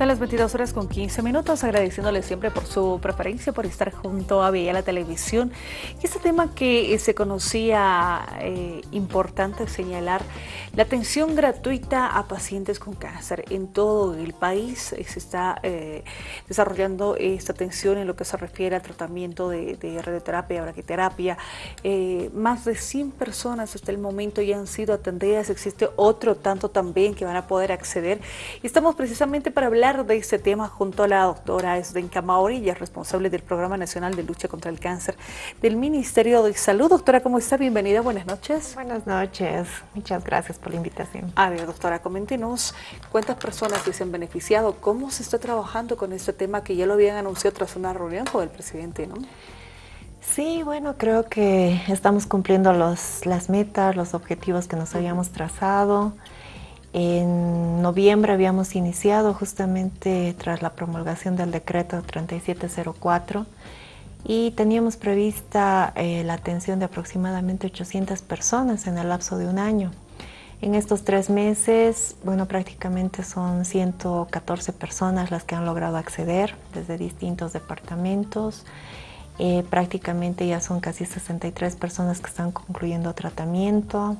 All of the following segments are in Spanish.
Son las 22 horas con 15 minutos, agradeciéndole siempre por su preferencia, por estar junto a Vía la Televisión. Y este tema que eh, se conocía eh, importante señalar, la atención gratuita a pacientes con cáncer. En todo el país eh, se está desarrollando esta atención en lo que se refiere al tratamiento de, radioterapia, braquiterapia. más de 100 personas hasta el momento ya han sido atendidas, existe otro tanto también que van a poder acceder. Estamos precisamente para hablar de este tema junto a la doctora Esdenka Maurilla, responsable del Programa Nacional de Lucha contra el Cáncer del Ministerio de Salud. Doctora, ¿cómo está? Bienvenida, buenas noches. Buenas noches, muchas gracias por la invitación. A ver, doctora, coméntenos cuántas personas se han beneficiado, cómo se está trabajando con este tema que ya lo habían anunciado tras una reunión con el presidente, ¿no? Sí, bueno, creo que estamos cumpliendo los, las metas, los objetivos que nos habíamos trazado. En noviembre habíamos iniciado justamente tras la promulgación del decreto 3704 y teníamos prevista eh, la atención de aproximadamente 800 personas en el lapso de un año. En estos tres meses, bueno, prácticamente son 114 personas las que han logrado acceder desde distintos departamentos. Eh, prácticamente ya son casi 63 personas que están concluyendo tratamiento.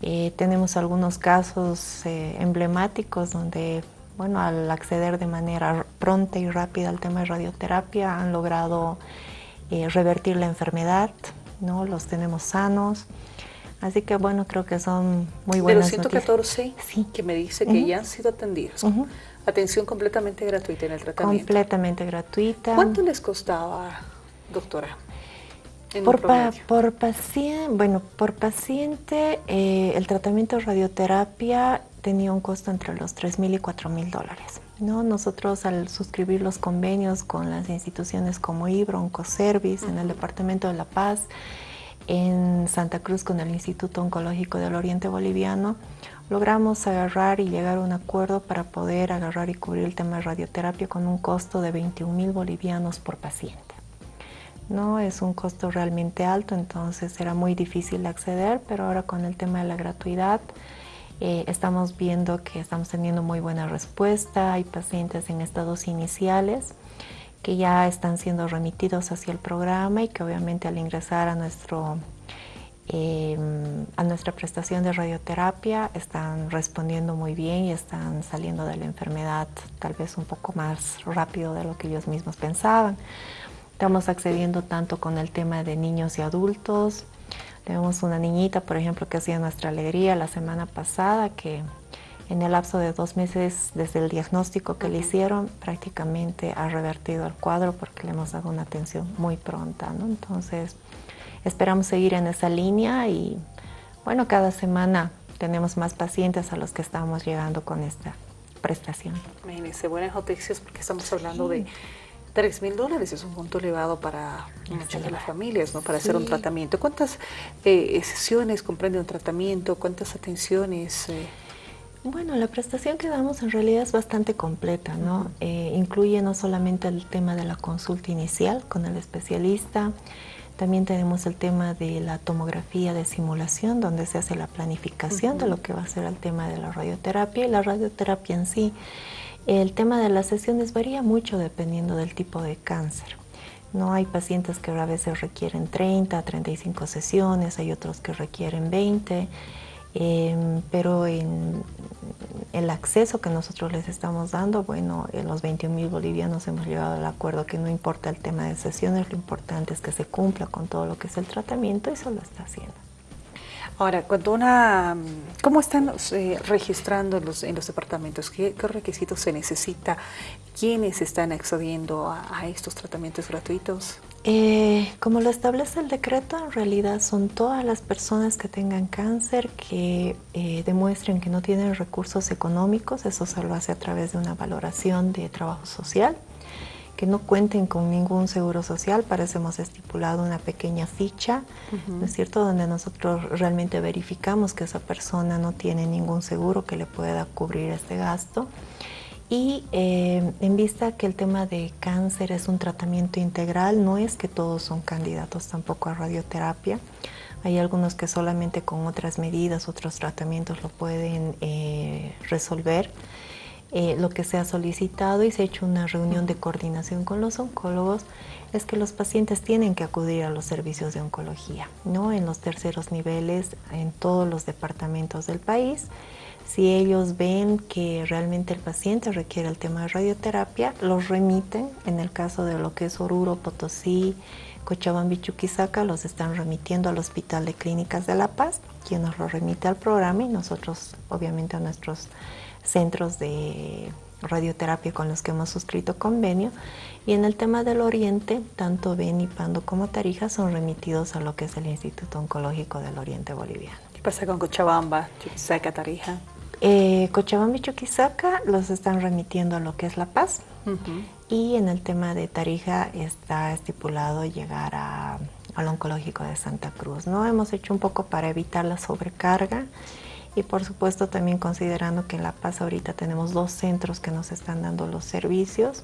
Eh, tenemos algunos casos eh, emblemáticos donde, bueno, al acceder de manera pronta y rápida al tema de radioterapia han logrado eh, revertir la enfermedad, ¿no? Los tenemos sanos. Así que, bueno, creo que son muy buenas De los 114 sí. que me dice que ya han sido atendidos. Atención completamente gratuita en el tratamiento. Completamente gratuita. ¿Cuánto les costaba, doctora? Por, por, paciente, bueno, por paciente, eh, el tratamiento de radioterapia tenía un costo entre los 3 mil y 4 mil dólares. ¿no? Nosotros al suscribir los convenios con las instituciones como IBRO, Oncoservice, en el Departamento de La Paz, en Santa Cruz con el Instituto Oncológico del Oriente Boliviano, logramos agarrar y llegar a un acuerdo para poder agarrar y cubrir el tema de radioterapia con un costo de 21 mil bolivianos por paciente. ¿No? Es un costo realmente alto, entonces era muy difícil acceder, pero ahora con el tema de la gratuidad eh, estamos viendo que estamos teniendo muy buena respuesta. Hay pacientes en estados iniciales que ya están siendo remitidos hacia el programa y que obviamente al ingresar a nuestro em, a nuestra prestación de radioterapia están respondiendo muy bien y están saliendo de la enfermedad tal vez un poco más rápido de lo que ellos mismos pensaban. Estamos accediendo tanto con el tema de niños y adultos. Tenemos una niñita, por ejemplo, que hacía nuestra alegría la semana pasada, que en el lapso de dos meses desde el diagnóstico que le hicieron, prácticamente ha revertido el cuadro porque le hemos dado una atención muy pronta. ¿no? Entonces, esperamos seguir en esa línea y, bueno, cada semana tenemos más pacientes a los que estamos llegando con esta prestación. Imagínense, buenas noticias porque estamos hablando de 3 mil dólares es un monto elevado para muchas de las familias, ¿no? Para hacer un tratamiento. ¿Cuántas eh, sesiones comprende un tratamiento? ¿Cuántas atenciones? Eh? Bueno, la prestación que damos en realidad es bastante completa, ¿no? Eh, incluye no solamente el tema de la consulta inicial con el especialista, también tenemos el tema de la tomografía de simulación, donde se hace la planificación de lo que va a ser el tema de la radioterapia y la radioterapia en sí el tema de las sesiones varía mucho dependiendo del tipo de cáncer. No hay pacientes que a veces requieren 30, 35 sesiones, hay otros que requieren 20, em, pero en el acceso que nosotros les estamos dando, bueno, en los 21 mil bolivianos hemos llegado al acuerdo que no importa el tema de sesiones, lo importante es que se cumpla con todo lo que es el tratamiento y eso lo está haciendo. Ahora, cuando una, ¿cómo están eh, registrando los, en los departamentos? ¿Qué, requisitos se necesita? ¿Quiénes están accediendo a, estos tratamientos gratuitos? Eh, como lo establece el decreto, en realidad son todas las personas que tengan cáncer que eh, demuestren que no tienen recursos económicos, eso se lo hace a través de una valoración de trabajo social que no cuenten con ningún seguro social, para eso hemos estipulado una pequeña ficha, ¿no es cierto?, donde nosotros realmente verificamos que esa persona no tiene ningún seguro que le pueda cubrir este gasto. Y eh, en vista que el tema de cáncer es un tratamiento integral, no es que todos son candidatos tampoco a radioterapia. Hay algunos que solamente con otras medidas, otros tratamientos lo pueden eh, resolver. Eh, lo que se ha solicitado y se ha hecho una reunión de coordinación con los oncólogos es que los pacientes tienen que acudir a los servicios de oncología, ¿no? En los terceros niveles, en todos los departamentos del país. Si ellos ven que realmente el paciente requiere el tema de radioterapia, los remiten. En el caso de lo que es Oruro, Potosí, Cochabamba y Chuquisaca, los están remitiendo al Hospital de Clínicas de La Paz, quien nos lo remite al programa y nosotros, obviamente, a nuestros centros de radioterapia con los que hemos suscrito convenio. Y en el tema del Oriente, tanto Beni, Pando como Tarija son remitidos a lo que es el Instituto Oncológico del Oriente Boliviano. ¿Qué pasa con Cochabamba, Chuquisaca, Tarija? Eh, Cochabamba y Chuquisaca los están remitiendo a lo que es La Paz. Y en el tema de Tarija está estipulado llegar a, al oncológico de Santa Cruz. ¿no? Hemos hecho un poco para evitar la sobrecarga y por supuesto también considerando que en La Paz ahorita tenemos dos centros que nos están dando los servicios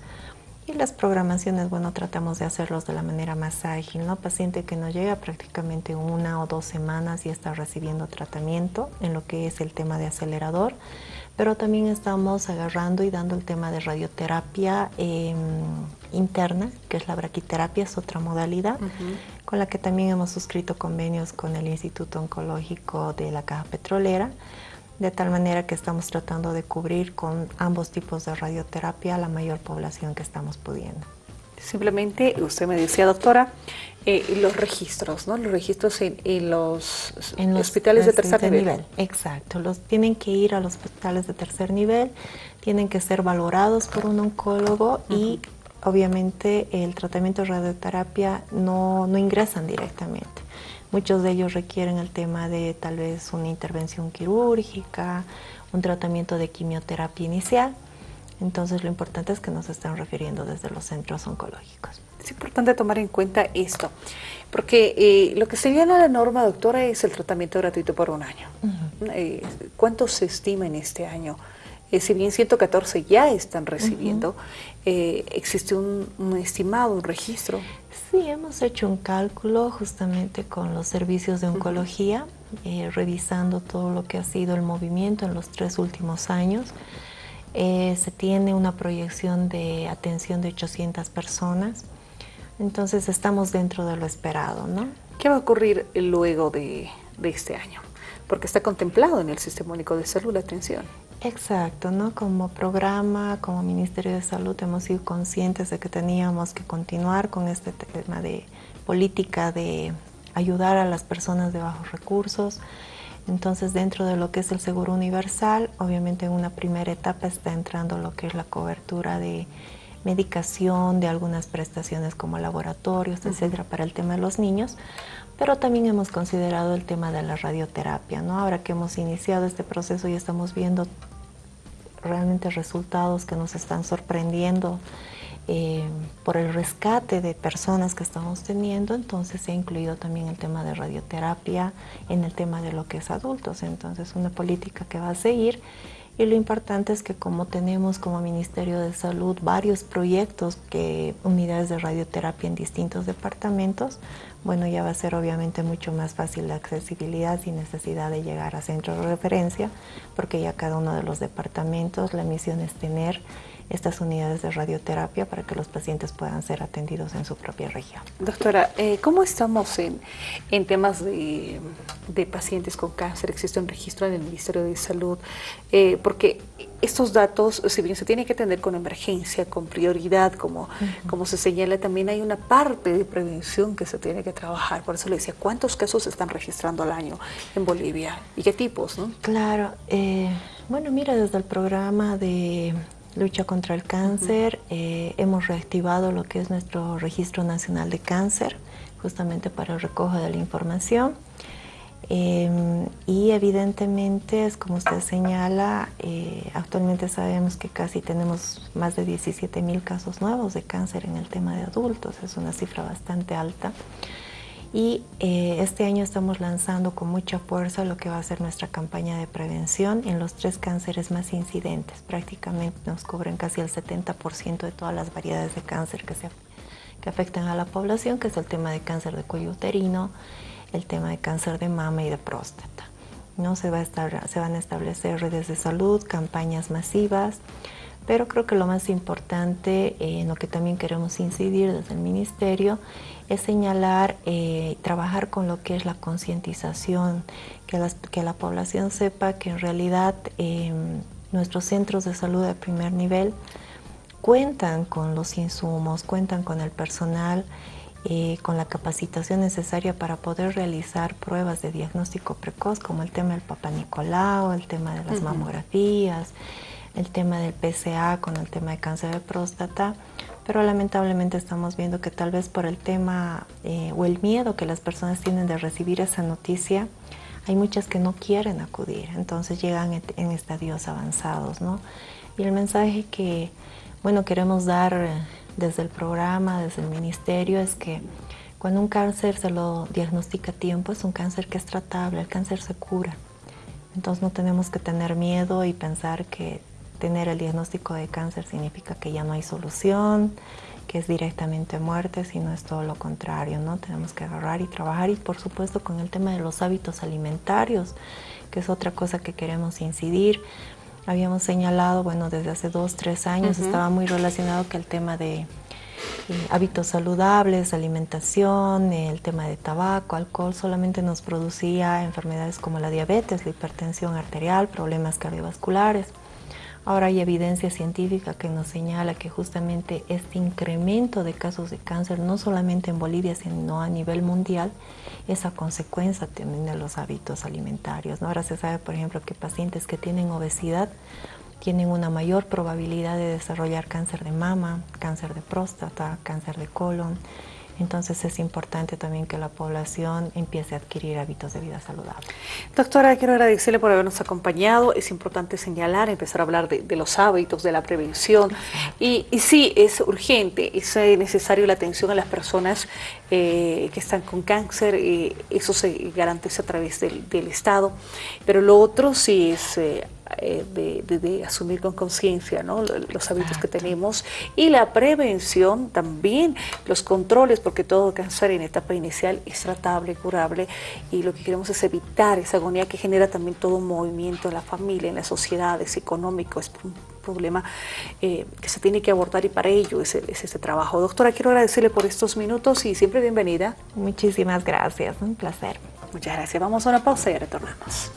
y las programaciones, bueno, tratamos de hacerlos de la manera más ágil, ¿no? Paciente que nos llega prácticamente una o dos semanas y está recibiendo tratamiento en lo que es el tema de acelerador, pero también estamos agarrando y dando el tema de radioterapia em, interna, que es la braquiterapia, es otra modalidad, con la que también hemos suscrito convenios con el Instituto Oncológico de la Caja Petrolera, de tal manera que estamos tratando de cubrir con ambos tipos de radioterapia la mayor población que estamos pudiendo. Simplemente, usted me decía, doctora, eh, los registros, ¿no? Los registros en, los, hospitales de tercer nivel. Exacto, los tienen que ir a los hospitales de tercer nivel, tienen que ser valorados por un oncólogo y obviamente el tratamiento de radioterapia no, no ingresan directamente. Muchos de ellos requieren el tema de tal vez una intervención quirúrgica, un tratamiento de quimioterapia inicial. Entonces lo importante es que nos están refiriendo desde los centros oncológicos. Es importante tomar en cuenta esto, porque eh, lo que señala la norma, doctora, es el tratamiento gratuito por un año. Eh, ¿Cuánto se estima en este año? Eh, si bien 114 ya están recibiendo, ¿existe un, un estimado, un registro? Sí, hemos hecho un cálculo justamente con los servicios de oncología, eh, revisando todo lo que ha sido el movimiento en los tres últimos años. Eh, se tiene una proyección de atención de 800 personas, entonces estamos dentro de lo esperado. ¿no? ¿Qué va a ocurrir luego de, de este año? Porque está contemplado en el Sistema Único de Salud la atención. Exacto, ¿no? Como programa, como Ministerio de Salud hemos sido conscientes de que teníamos que continuar con este tema de política de ayudar a las personas de bajos recursos. Entonces, dentro de lo que es el seguro universal, obviamente en una primera etapa está entrando lo que es la cobertura de medicación, de algunas prestaciones como laboratorios, etcétera, para el tema de los niños, pero también hemos considerado el tema de la radioterapia, ¿no? Ahora que hemos iniciado este proceso y estamos viendo realmente resultados que nos están sorprendiendo eh, por el rescate de personas que estamos teniendo, entonces se ha incluido también el tema de radioterapia en el tema de lo que es adultos, entonces una política que va a seguir y lo importante es que como tenemos como Ministerio de Salud varios proyectos, que unidades de radioterapia en distintos departamentos, bueno, ya va a ser obviamente mucho más fácil la accesibilidad sin necesidad de llegar a centros de referencia, porque ya cada uno de los departamentos la misión es tener estas unidades de radioterapia para que los pacientes puedan ser atendidos en su propia región. Doctora, eh, ¿cómo estamos en, en temas de, de, pacientes con cáncer? ¿Existe un registro en el Ministerio de Salud? Eh, porque estos datos, si bien se tiene que atender con emergencia, con prioridad, como, como se señala, también hay una parte de prevención que se tiene que trabajar. Por eso le decía, ¿cuántos casos se están registrando al año en Bolivia? ¿Y qué tipos? No? Claro, eh, bueno, mira, desde el programa de lucha contra el cáncer. Eh, hemos reactivado lo que es nuestro Registro Nacional de Cáncer, justamente para el recojo de la información. Em, y evidentemente, es como usted señala, eh, actualmente sabemos que casi tenemos más de 17 mil casos nuevos de cáncer en el tema de adultos, es una cifra bastante alta. Y eh, este año estamos lanzando con mucha fuerza lo que va a ser nuestra campaña de prevención en los tres cánceres más incidentes. Prácticamente nos cubren casi el 70% de todas las variedades de cáncer que, se, que afectan a la población, que es el tema de cáncer de cuello uterino, el tema de cáncer de mama y de próstata. ¿no? Se, va a estar, se van a establecer redes de salud, campañas masivas, pero creo que lo más importante, eh, en lo que también queremos incidir desde el Ministerio, es señalar, eh, trabajar con lo que es la concientización, que, que, la población sepa que en realidad em, nuestros centros de salud de primer nivel cuentan con los insumos, cuentan con el personal, eh, con la capacitación necesaria para poder realizar pruebas de diagnóstico precoz, como el tema del Papa Nicolau, el tema de las mamografías, el tema del PCA con el tema de cáncer de próstata, pero lamentablemente estamos viendo que tal vez por el tema eh, o el miedo que las personas tienen de recibir esa noticia, hay muchas que no quieren acudir, entonces llegan en estadios avanzados, ¿no? Y el mensaje que, bueno, queremos dar eh, desde el programa, desde el ministerio, es que cuando un cáncer se lo diagnostica a tiempo, es un cáncer que es tratable, el cáncer se cura. Entonces no tenemos que tener miedo y pensar que tener el diagnóstico de cáncer significa que ya no hay solución, que es directamente muerte, sino es todo lo contrario, ¿no? Tenemos que agarrar y trabajar y por supuesto con el tema de los hábitos alimentarios, que es otra cosa que queremos incidir. Habíamos señalado, bueno, desde hace dos, tres años estaba muy relacionado que el tema de eh, hábitos saludables, alimentación, el tema de tabaco, alcohol, solamente nos producía enfermedades como la diabetes, la hipertensión arterial, problemas cardiovasculares. Ahora hay evidencia científica que nos señala que justamente este incremento de casos de cáncer, no solamente en Bolivia, sino a nivel mundial, es a consecuencia también de los hábitos alimentarios. Ahora se sabe, por ejemplo, que pacientes que tienen obesidad tienen una mayor probabilidad de desarrollar cáncer de mama, cáncer de próstata, cáncer de colon, entonces es importante también que la población empiece a adquirir hábitos de vida saludable. Doctora, quiero agradecerle por habernos acompañado. Es importante señalar, empezar a hablar de, los hábitos, de la prevención. Y, sí, es urgente, es eh, necesario la atención a las personas eh, que están con cáncer. Eh, eso se garantiza a través del, Estado. Pero lo otro sí es eh, de, asumir con conciencia ¿no? los hábitos que tenemos y la prevención también, los controles, porque todo cáncer en etapa inicial es tratable, curable y lo que queremos es evitar esa agonía que genera también todo un movimiento en la familia, en la sociedad, es económico, es un problema eh, que se tiene que abordar y para ello es, es ese trabajo. Doctora, quiero agradecerle por estos minutos y siempre bienvenida. Muchísimas gracias, un placer. Muchas gracias. Vamos a una pausa y retornamos.